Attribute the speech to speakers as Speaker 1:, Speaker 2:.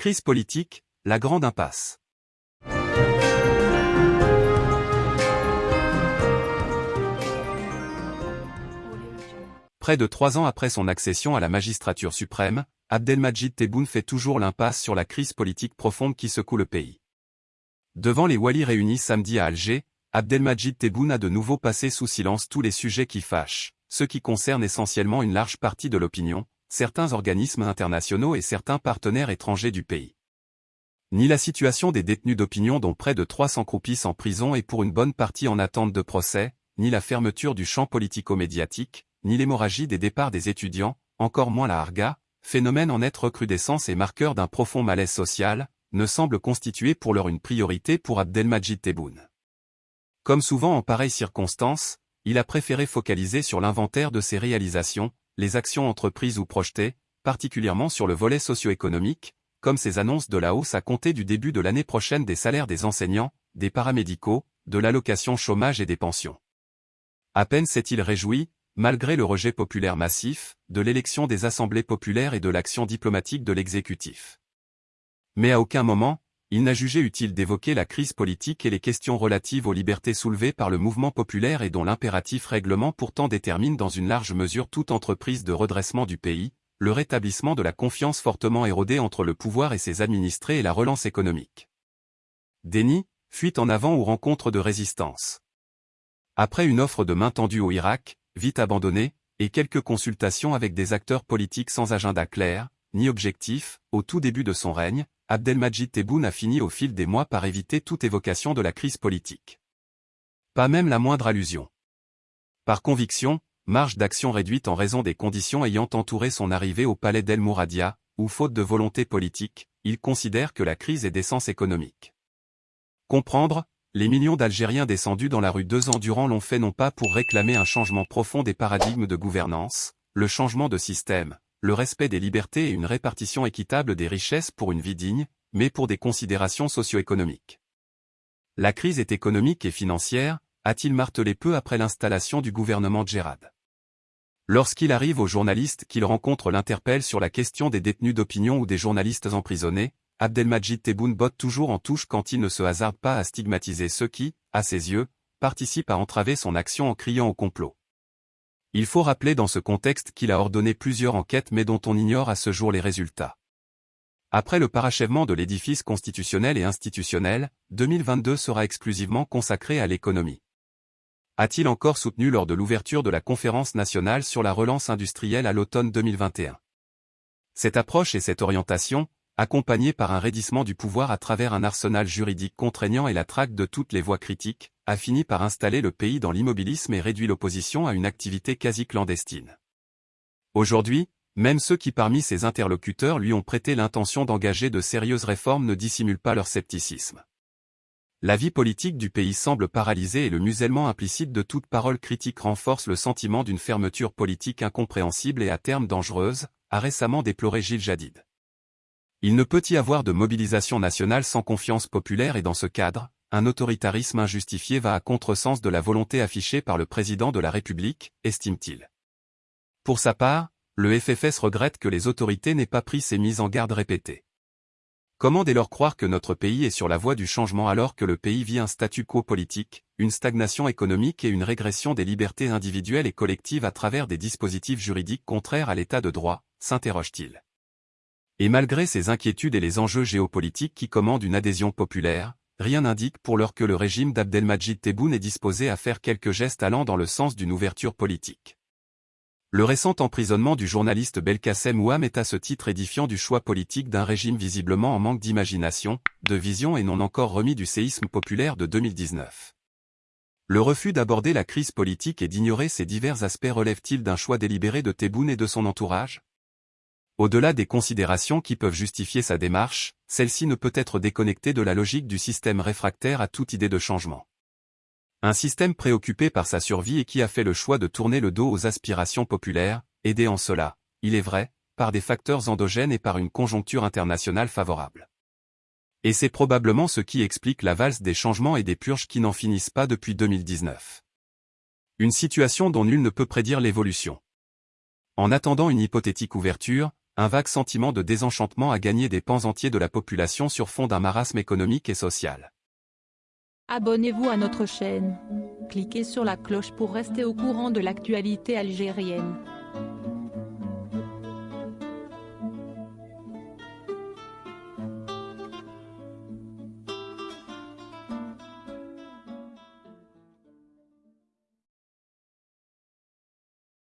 Speaker 1: Crise politique, la grande impasse. Près de trois ans après son accession à la magistrature suprême, Abdelmajid Tebboune fait toujours l'impasse sur la crise politique profonde qui secoue le pays. Devant les Wali réunis samedi à Alger, Abdelmajid Tebboune a de nouveau passé sous silence tous les sujets qui fâchent, ceux qui concernent essentiellement une large partie de l'opinion, certains organismes internationaux et certains partenaires étrangers du pays. Ni la situation des détenus d'opinion dont près de 300 croupissent en prison et pour une bonne partie en attente de procès, ni la fermeture du champ politico-médiatique, ni l'hémorragie des départs des étudiants, encore moins la harga, phénomène en nette recrudescence et marqueur d'un profond malaise social, ne semble constituer pour l'heure une priorité pour Abdelmajid Tebboune. Comme souvent en pareilles circonstances, il a préféré focaliser sur l'inventaire de ses réalisations, les actions entreprises ou projetées, particulièrement sur le volet socio-économique, comme ses annonces de la hausse à compter du début de l'année prochaine des salaires des enseignants, des paramédicaux, de l'allocation chômage et des pensions. À peine s'est-il réjoui, malgré le rejet populaire massif, de l'élection des assemblées populaires et de l'action diplomatique de l'exécutif. Mais à aucun moment, il n'a jugé utile d'évoquer la crise politique et les questions relatives aux libertés soulevées par le mouvement populaire et dont l'impératif règlement pourtant détermine dans une large mesure toute entreprise de redressement du pays, le rétablissement de la confiance fortement érodée entre le pouvoir et ses administrés et la relance économique. Déni, fuite en avant ou rencontre de résistance. Après une offre de main tendue au Irak, vite abandonnée, et quelques consultations avec des acteurs politiques sans agenda clair, ni objectif, au tout début de son règne, Abdelmajid Tebboune a fini au fil des mois par éviter toute évocation de la crise politique. Pas même la moindre allusion. Par conviction, marge d'action réduite en raison des conditions ayant entouré son arrivée au palais d'El Mouradia, ou faute de volonté politique, il considère que la crise est d'essence économique. Comprendre, les millions d'Algériens descendus dans la rue deux ans durant l'ont fait non pas pour réclamer un changement profond des paradigmes de gouvernance, le changement de système, le respect des libertés et une répartition équitable des richesses pour une vie digne, mais pour des considérations socio-économiques. La crise est économique et financière, a-t-il martelé peu après l'installation du gouvernement Djerad. Lorsqu'il arrive aux journalistes qu'il rencontre l'interpelle sur la question des détenus d'opinion ou des journalistes emprisonnés, Abdelmajid Tebboune botte toujours en touche quand il ne se hasarde pas à stigmatiser ceux qui, à ses yeux, participent à entraver son action en criant au complot. Il faut rappeler dans ce contexte qu'il a ordonné plusieurs enquêtes mais dont on ignore à ce jour les résultats. Après le parachèvement de l'édifice constitutionnel et institutionnel, 2022 sera exclusivement consacré à l'économie. A-t-il encore soutenu lors de l'ouverture de la conférence nationale sur la relance industrielle à l'automne 2021 Cette approche et cette orientation, accompagné par un raidissement du pouvoir à travers un arsenal juridique contraignant et la traque de toutes les voies critiques, a fini par installer le pays dans l'immobilisme et réduit l'opposition à une activité quasi clandestine. Aujourd'hui, même ceux qui parmi ses interlocuteurs lui ont prêté l'intention d'engager de sérieuses réformes ne dissimulent pas leur scepticisme. La vie politique du pays semble paralysée et le musellement implicite de toute parole critique renforce le sentiment d'une fermeture politique incompréhensible et à terme dangereuse, a récemment déploré Gilles Jadid. Il ne peut y avoir de mobilisation nationale sans confiance populaire et dans ce cadre, un autoritarisme injustifié va à contresens de la volonté affichée par le président de la République, estime-t-il. Pour sa part, le FFS regrette que les autorités n'aient pas pris ces mises en garde répétées. Comment dès lors croire que notre pays est sur la voie du changement alors que le pays vit un statu quo politique, une stagnation économique et une régression des libertés individuelles et collectives à travers des dispositifs juridiques contraires à l'état de droit, s'interroge-t-il. Et malgré ces inquiétudes et les enjeux géopolitiques qui commandent une adhésion populaire, rien n'indique pour l'heure que le régime d'Abdelmajid Tebboune est disposé à faire quelques gestes allant dans le sens d'une ouverture politique. Le récent emprisonnement du journaliste Belkacem Ouam est à ce titre édifiant du choix politique d'un régime visiblement en manque d'imagination, de vision et non encore remis du séisme populaire de 2019. Le refus d'aborder la crise politique et d'ignorer ses divers aspects relève-t-il d'un choix délibéré de Tebboune et de son entourage? Au-delà des considérations qui peuvent justifier sa démarche, celle-ci ne peut être déconnectée de la logique du système réfractaire à toute idée de changement. Un système préoccupé par sa survie et qui a fait le choix de tourner le dos aux aspirations populaires, aidé en cela, il est vrai, par des facteurs endogènes et par une conjoncture internationale favorable. Et c'est probablement ce qui explique la valse des changements et des purges qui n'en finissent pas depuis 2019. Une situation dont nul ne peut prédire l'évolution. En attendant une hypothétique ouverture, un vague sentiment de désenchantement a gagné des pans entiers de la population sur fond d'un marasme économique et social.
Speaker 2: Abonnez-vous à notre chaîne. Cliquez sur la cloche pour rester au courant de l'actualité algérienne.